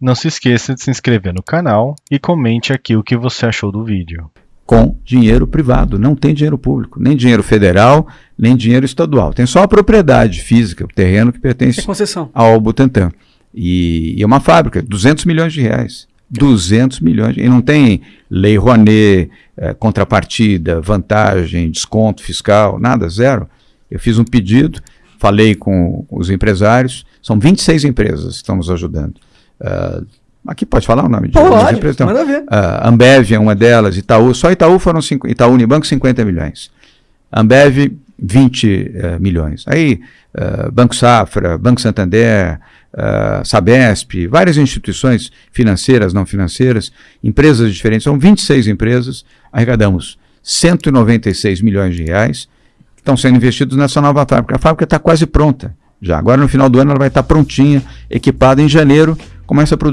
Não se esqueça de se inscrever no canal e comente aqui o que você achou do vídeo. Com dinheiro privado, não tem dinheiro público, nem dinheiro federal, nem dinheiro estadual. Tem só a propriedade física, o terreno que pertence É concessão. ao Butantan. E, e é uma fábrica, 200 milhões de reais. 200 milhões. E não tem lei Rouanet, eh, contrapartida, vantagem, desconto fiscal, nada, zero. Eu fiz um pedido, falei com os empresários, são 26 empresas que estão nos ajudando. Ah, aqui pode falar o nome de Pode, empresas? Então, manda ver. a Ambev é uma delas, Itaú, só Itaú foram cinco, Itaú Unibanco 50 milhões. Ambev 20 eh, milhões. Aí eh, Banco Safra, Banco Santander, Sabesp, várias instituições financeiras, não financeiras, empresas diferentes, são 26 empresas, arrecadamos 196 milhões de reais que estão sendo investidos nessa nova fábrica. A fábrica está quase pronta já. Agora no final do ano ela vai estar prontinha, equipada em janeiro, começa a